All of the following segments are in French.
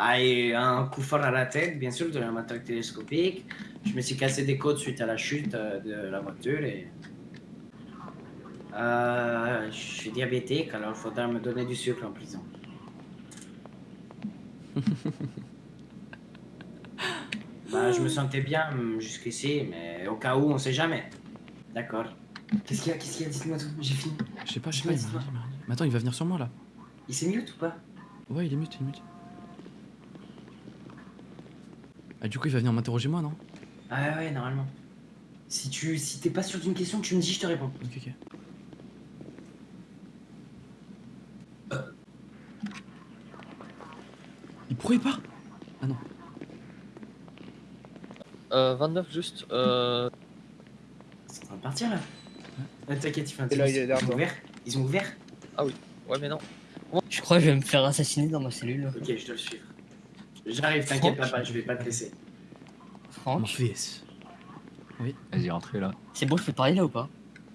Bah, et un coup fort à la tête, bien sûr, de la matraque télescopique. Je me suis cassé des côtes suite à la chute euh, de la voiture et... Euh, je suis diabétique, alors il faudra me donner du sucre en prison. bah, je me sentais bien hum, jusqu'ici, mais au cas où, on sait jamais. D'accord. Qu'est-ce qu'il y a Qu'est-ce qu'il y a? Dites-moi tout, j'ai fini. Je sais pas, je sais pas. Il. Mais attends, il va venir sur moi là. Il s'est mute ou pas? Ouais, il est mute, il est mute. Ah, du coup, il va venir m'interroger moi, non? Ah ouais, ouais, normalement. Si tu si t'es pas sûr d'une question, tu me dis, je te réponds. Ok, ok. Il pourrait pas? Ah non. Euh, 29 juste. Euh... C'est en train de partir là. Euh, T'inquiète, il fait un Et là, il est Ils ont derrière toi. ouvert Ils ont ouvert Ouais, mais non. Je crois que je vais me faire assassiner dans ma cellule. Ok, je dois le suivre. J'arrive, t'inquiète pas, je vais pas te laisser. Mon Franck, fils. Vas-y, rentrez là. c'est bon, je peux parler là ou pas?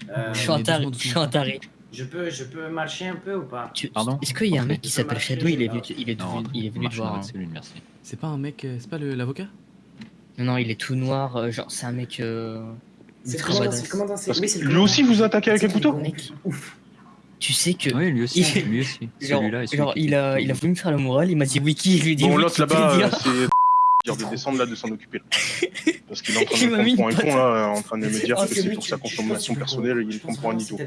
Euh, Je suis un taré. Je suis un taré. je peux je peux marcher un peu ou pas? Tu- Pardon? Est-ce qu'il y a un mec qui s'appelle Shadow Il est venu, il est Non, il est venu te voir. hein. C'est pas un mec. euh, C'est pas l'avocat? Non, non, il est tout noir. euh, genre, c'est un mec. euh, C'est comment dans ces- oui, lui aussi vous attaquez avec un C'est couteau. Ouf. Tu sais que. Oui, lui aussi, Il- lui aussi. Genre, genre il, a, il a voulu me faire le moral, il m'a dit wiki, je lui ai dit Bon, l'autre là-bas, euh, ah. c'est dire de descendre là, de s'en occuper. là. Parce qu'il est en train de Il m'a me mis prendre pour un con là, en train de me dire que c'est pour sa consommation personnelle, il Je me pense prend pour un idiot.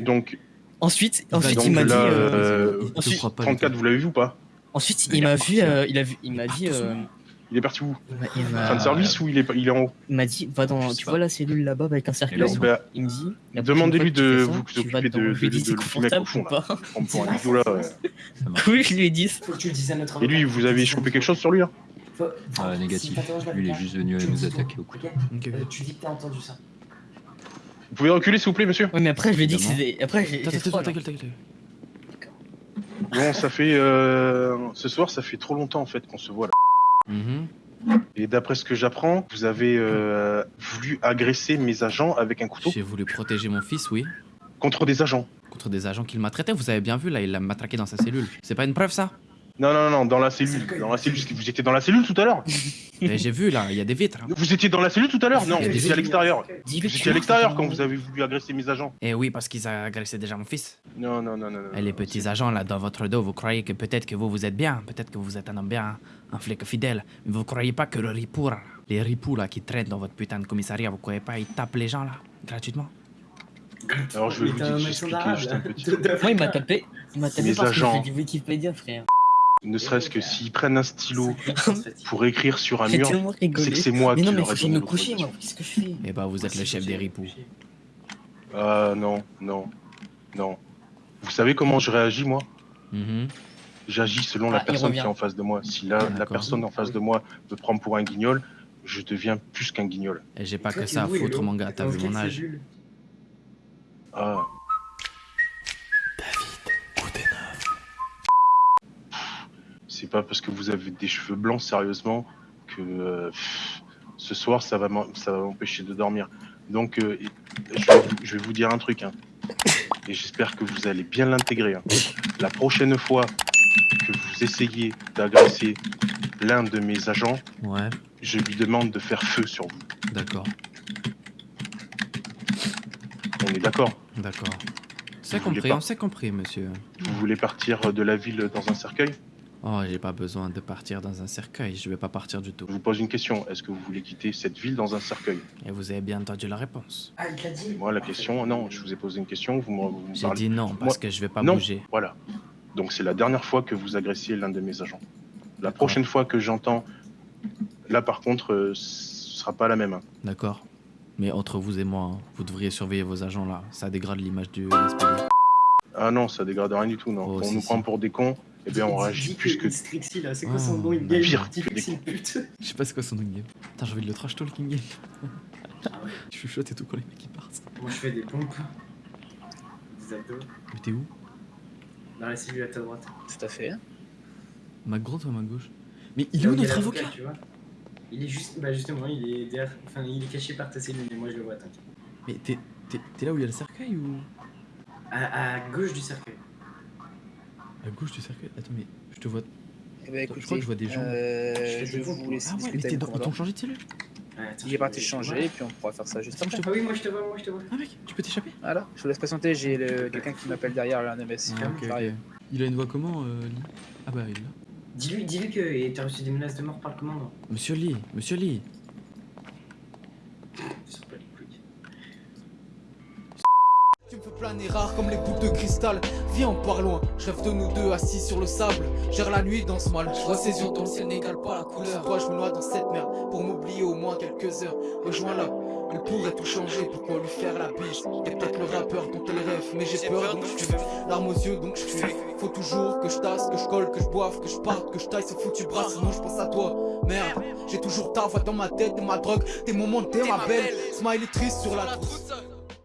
Donc, Ensuite, ensuite donc il m'a dit. euh, euh, Il te ensuite- fera pas. 34, vous l'avez vu ou pas? Ensuite, il m'a vu, euh, il a vu, il m'a dit, euh, Il est parti où? Il m'a- il m'a- Fin de service ou il est, il est en haut? Il m'a dit, va dans, tu pas. vois la cellule là-bas avec un cercle. Là, bah, il me dit. Demandez-lui de vous occuper de, Je lui ai de, dit, de, c'est de, mec confortable au fond ou là. pas Prendre pour un là. Oui, je lui ai dit. Faut que tu le dises à notre Et lui, vous avez chopé quelque chose sur lui là Faut- Ah, négatif. Lui, il est juste venu nous attaquer au cou. ok Ok, ok. Tu dis que t'as entendu ça. Vous pouvez reculer s'il vous plaît, monsieur? Oui, mais après, je lui ai dit que c'était. Après, j'ai. Bon, ça fait. euh, Ce soir, ça fait trop longtemps en fait qu'on se voit là. Et d'après ce que j'apprends, vous avez euh, voulu agresser mes agents avec un couteau J'ai voulu protéger mon fils, oui. contre des agents. Contre des agents qu'il maltraitait, vous avez bien vu, là, il l'a matraqué dans sa cellule. C'est pas une preuve, ça? Non, non, non, dans la cellule. Dans la cellule. Vous étiez dans la cellule tout à l'heure Mais j'ai vu, là, il y a des vitres. hein. Vous étiez dans la cellule tout à l'heure? Non, vous étiez à l'extérieur. Vous étiez à l'extérieur quand vous avez voulu agresser mes agents. Eh oui, parce qu'ils ont agressé déjà mon fils. Non, non, non, non. Et les non, petits agents, là, dans votre dos, vous croyez que peut-être que vous, vous êtes bien, peut-être que vous êtes un homme bien, un flic fidèle, mais vous croyez pas que le ripou, là, les ripoux, là, qui traînent dans votre putain de commissariat, vous croyez pas, ils tapent les gens, là, gratuitement? Alors je vais vous dire- juste là. un petit Moi, il m'a tapé. Il m'a tapé parce agents. que j'ai dit Wikipédia, frère. Ne serait-ce que s'ils prennent un stylo pour écrire sur un mur, c'est que c'est moi Mais qui non, mais leur ai donné me coucher, moi. l'autorisation. Qu'est-ce que je fais Eh bah, vous êtes le chef des ripoux. Ah non, non, non. Vous savez comment je réagis moi? Mhm. J'agis selon Ah, la il personne qui est en face de moi. Si la, la D'accord. personne en face de moi me prend pour un guignol, je deviens plus qu'un guignol. Et j'ai pas que ça à foutre, Hello mon gars, T'es t'as vu mon âge. Ah. C'est pas parce que vous avez des cheveux blancs, sérieusement, que euh, pff, ce soir ça va m'en- ça va m'empêcher de dormir. Donc, euh, je, vais vous, je vais vous dire un truc, hein. et j'espère que vous allez bien l'intégrer. hein. La prochaine fois que vous essayez d'agresser l'un de mes agents, Ouais, je lui demande de faire feu sur vous. d'accord, On est d'accord? D'accord. C'est compris, on s'est compris, monsieur. Vous voulez partir de la ville dans un cercueil? Oh, j'ai pas besoin de partir dans un cercueil, je vais pas partir du tout. Je vous pose une question. Est-ce que vous voulez quitter cette ville dans un cercueil? Et vous avez bien entendu la réponse. Ah, il t'a dit Moi, la question, non, je vous ai posé une question, vous me, J'ai dit non, parce Moi- que je vais pas non. bouger. Voilà. Donc, c'est la dernière fois que vous agressiez l'un de mes agents. La prochaine fois que j'entends. Là, par contre, euh, ce sera pas la même. hein. D'accord. Mais entre vous et moi, hein, vous devriez surveiller vos agents là. Ça dégrade l'image du SPD. Ah non, ça dégrade rien du tout, non. Oh, Quand on si, nous si. prend pour des cons, eh bien, on réagit plus que. Strixie là, c'est quoi son nom pire. Strixie pute. Je sais pas c'est quoi son game. Putain, j'ai envie de le trash talking game. Ah ouais. Je chuchote et tout quand les mecs ils partent. Moi je fais des pompes. Des abdos. Mais t'es où? Dans la cellule à ta droite. Tout à fait. Ma droite ou ma gauche? Mais il est où notre avocat? tu vois? Il est juste. Bah justement, il est derrière. Enfin, il est caché par ta cellule, mais moi je le vois, t'inquiète. Mais t'es, t'es, t'es là où il y a le cercueil ou? À, à gauche du cercueil. À gauche du cercueil Attends, mais je te vois. Eh ben, écoutez, Je crois que je vois des gens. euh, Je vais vous laisser Ah ouais, mais discuter dans... ils t'ont changé de cellule est parti changer et puis on pourra faire ça juste je après. Ah oui, moi je te vois, moi je te vois. Ah mec, tu peux t'échapper? Voilà, je vous laisse patienter, j'ai le- quelqu'un qui m'appelle derrière là. Ah, Ça arrive. ok. Il a une voix comment, euh, Lee? Ah bah, il l'a. Dis-lui, dis-lui que t'as reçu des menaces de mort par le commandant. Monsieur Lee, monsieur Lee. Fais planer rare comme les boules de cristal. Viens on part loin, je rêve de nous deux assis sur le sable. Gère la nuit dans ce mal, je vois ses yeux dans le ciel n'égale pas la couleur. Toi je me noie dans cette merde pour m'oublier au moins quelques heures. Rejoins-la, elle pourrait tout changer, pourquoi lui faire la bise? T'es peut-être le rappeur dont elle rêve, mais j'ai peur donc je fuis Larmes aux yeux donc je fuis Faut toujours que je tasse, que je colle, que je boive, que je parte, que je taille. Ce foutu bras Sinon je pense à toi, merde. J'ai toujours ta voix dans ma tête, t'es ma drogue, tes moments, t'es ma belle. Smile est triste sur la trousse